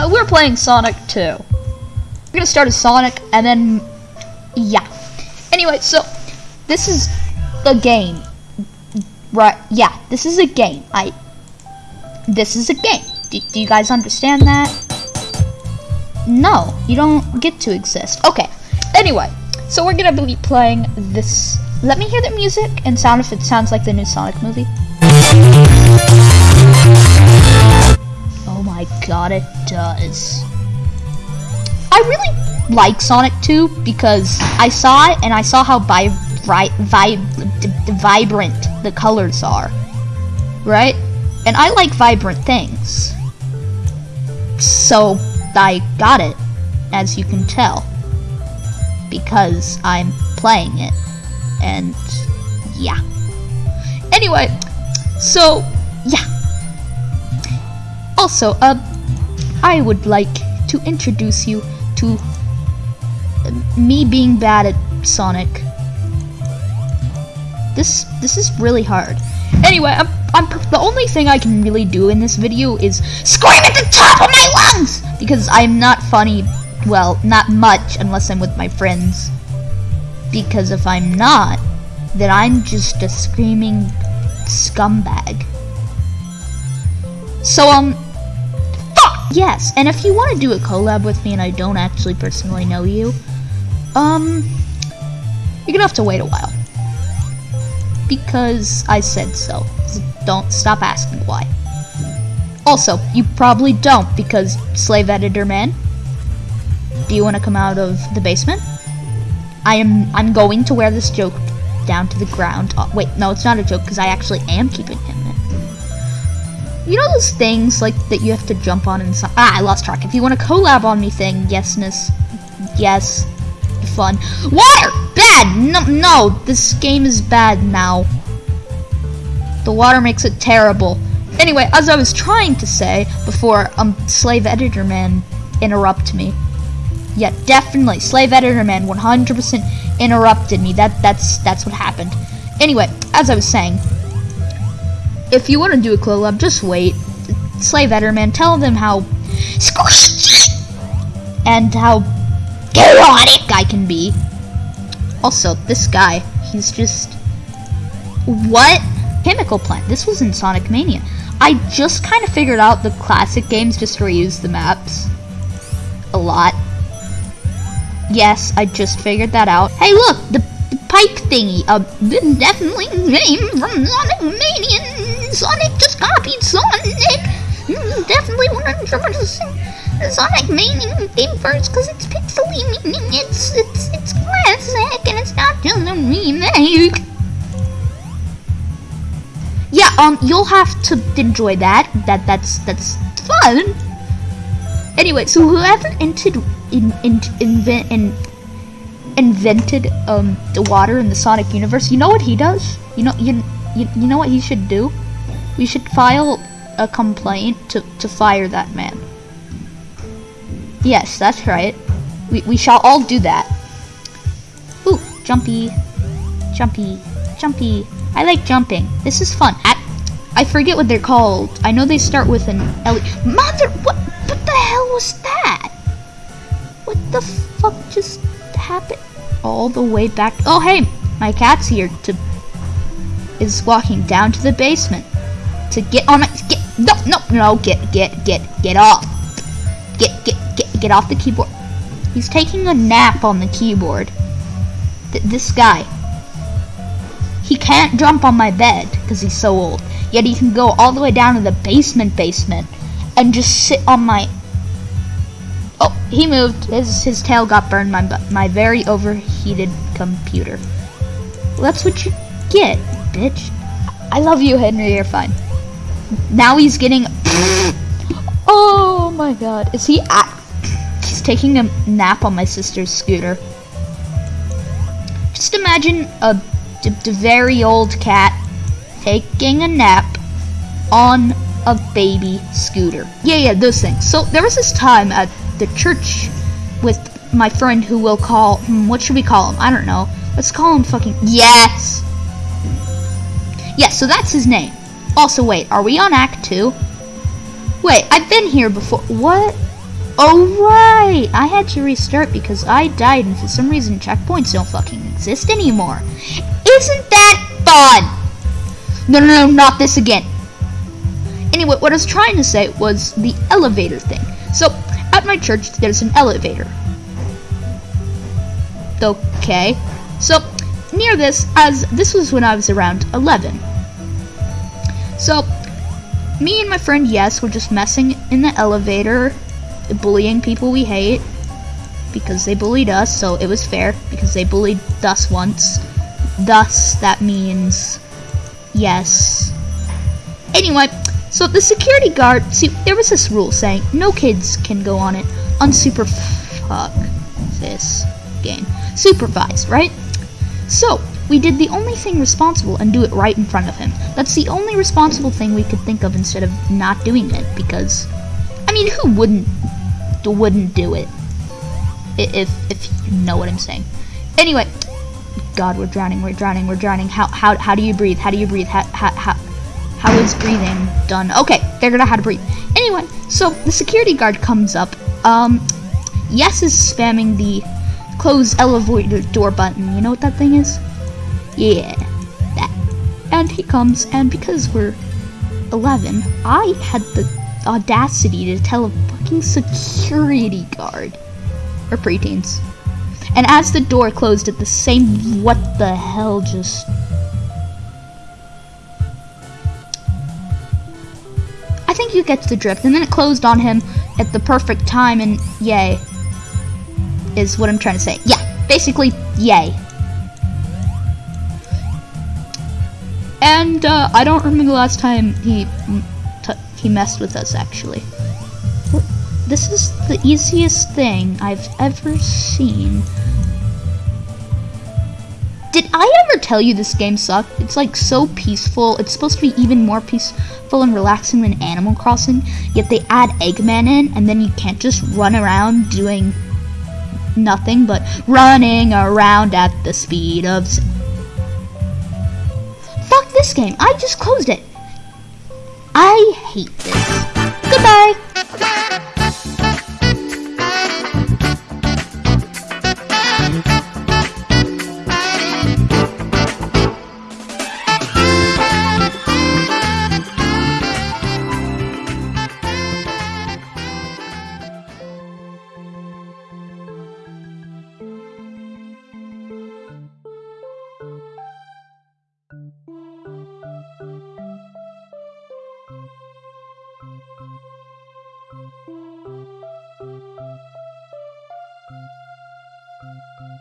Anyway, we're playing Sonic 2. We're gonna start as Sonic, and then, yeah. Anyway, so, this is the game. Right, yeah, this is a game. I, this is a game. Do, do you guys understand that? No, you don't get to exist. Okay, anyway, so we're gonna be playing this. Let me hear the music and sound if it sounds like the new Sonic movie. My god, it does. I really like Sonic 2 because I saw it and I saw how vi vi vibrant the colors are. Right? And I like vibrant things. So I got it, as you can tell. Because I'm playing it. And yeah. Anyway, so yeah. Also, uh, I would like to introduce you to uh, me being bad at Sonic. This this is really hard. Anyway, I'm, I'm the only thing I can really do in this video is scream at the top of my lungs because I'm not funny. Well, not much unless I'm with my friends. Because if I'm not, then I'm just a screaming scumbag. So um, yes. And if you want to do a collab with me, and I don't actually personally know you, um, you're gonna have to wait a while because I said so. Don't stop asking why. Also, you probably don't because Slave Editor Man. Do you want to come out of the basement? I am. I'm going to wear this joke down to the ground. Oh, wait, no, it's not a joke because I actually am keeping him. You know those things like that you have to jump on and ah, I lost track. If you want to collab on me, thing, yesness, yes, fun. Water, bad. No, no, this game is bad now. The water makes it terrible. Anyway, as I was trying to say before, um, Slave Editor Man interrupt me. Yeah, definitely, Slave Editor Man 100% interrupted me. That that's that's what happened. Anyway, as I was saying, if you want to do a collab, just wait. Editor Man, tell them how and how chaotic I can be. Also, this guy, he's just what? Chemical plant. This was in Sonic Mania. I just kind of figured out the classic games just reuse the maps a lot. Yes, I just figured that out. Hey, look, the, the pipe thingy. Uh, definitely came from Sonic Mania. Sonic just copied Sonic. Mm, definitely 100% Sonic Mania came first because it's pixely, meaning it's it's it's classic and it's not just a remake yeah, um, you'll have to enjoy that. That that's that's fun. Anyway, so whoever invented in, in, invent in, invented um the water in the Sonic universe, you know what he does? You know you you, you know what he should do? We should file a complaint to to fire that man. Yes, that's right. We we shall all do that. Ooh, jumpy, jumpy, jumpy. I like jumping. This is fun. I, I forget what they're called. I know they start with an L. Mother, what? What the hell was that? What the fuck just happened? All the way back. Oh, hey, my cat's here to is walking down to the basement to get on my get no no no get get get get off get get get get off the keyboard. He's taking a nap on the keyboard. Th this guy. He can't jump on my bed because he's so old. Yet he can go all the way down to the basement basement and just sit on my... Oh, he moved. His, his tail got burned my, my very overheated computer. Well, that's what you get, bitch. I love you, Henry. You're fine. Now he's getting... oh my god. Is he... He's taking a nap on my sister's scooter. Just imagine a very old cat taking a nap on a baby scooter. Yeah, yeah, those things. So there was this time at the church with my friend who will call, hmm, what should we call him? I don't know. Let's call him fucking, yes! Yeah, so that's his name. Also, wait, are we on Act 2? Wait, I've been here before. What? Oh right, I had to restart because I died and for some reason checkpoints don't fucking exist anymore. Isn't that fun? No, no, no, not this again. Anyway, what I was trying to say was the elevator thing. So, at my church, there's an elevator. Okay. So, near this, as this was when I was around 11. So, me and my friend Yes were just messing in the elevator, bullying people we hate because they bullied us, so it was fair because they bullied us once. Thus, that means yes. Anyway, so the security guard, see, there was this rule saying no kids can go on it unsuper fuck this game. Supervised, right? So, we did the only thing responsible and do it right in front of him. That's the only responsible thing we could think of instead of not doing it because I mean, who wouldn't wouldn't do it? If if you know what I'm saying. Anyway, God, we're drowning, we're drowning, we're drowning. How how how do you breathe? How do you breathe? How how how, how is breathing done? Okay, figured out how to have to breathe. Anyway, so the security guard comes up. Um, Yes is spamming the close elevator door button. You know what that thing is? Yeah, that. And he comes, and because we're 11, I had the audacity to tell a fucking security guard, or preteens. And as the door closed at the same, what the hell just. I think you get the drift, and then it closed on him at the perfect time, and yay. Is what I'm trying to say. Yeah, basically, yay. And uh, I don't remember the last time he he messed with us actually. This is the easiest thing I've ever seen. Did I ever tell you this game sucked? It's like so peaceful. It's supposed to be even more peaceful and relaxing than Animal Crossing. Yet they add Eggman in, and then you can't just run around doing nothing but running around at the speed of this game. I just closed it. I hate this. Goodbye. Música